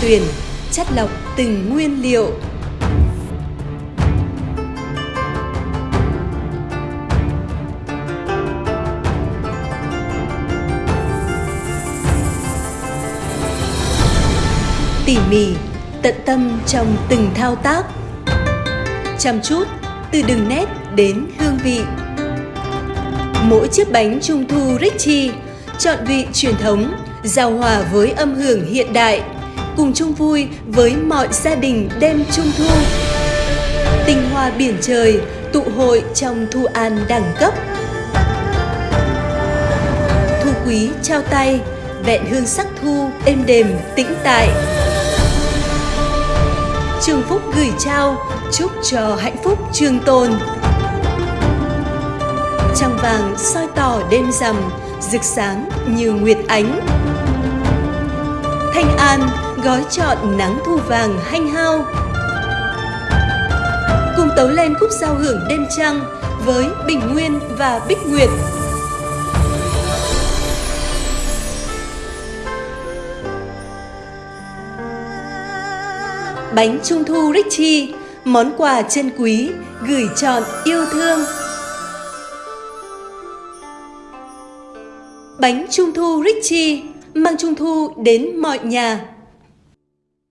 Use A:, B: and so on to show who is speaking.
A: tuyển, chất lọc từng nguyên liệu. Tỉ mỉ, tận tâm trong từng thao tác. Chăm chút, từ đường nét đến hương vị. Mỗi chiếc bánh trung thu Richie chọn vị truyền thống, giao hòa với âm hưởng hiện đại, cùng chung vui với mọi gia đình đêm trung thu. tình hoa biển trời tụ hội trong thu an đẳng cấp. Thu quý trao tay, vẹn hương sắc thu êm đềm tĩnh tại. Trường Phúc gửi trao, chúc cho hạnh phúc trường tồn. Trăng vàng soi tỏ đêm rằm, rực sáng như nguyệt ánh. Thanh An gói trọn nắng thu vàng hanh hao. Cùng tấu lên khúc giao hưởng đêm trăng với Bình Nguyên và Bích Nguyệt. Bánh Trung thu Richie, món quà chân quý, gửi chọn yêu thương. Bánh Trung thu Richie mang Trung thu đến mọi nhà.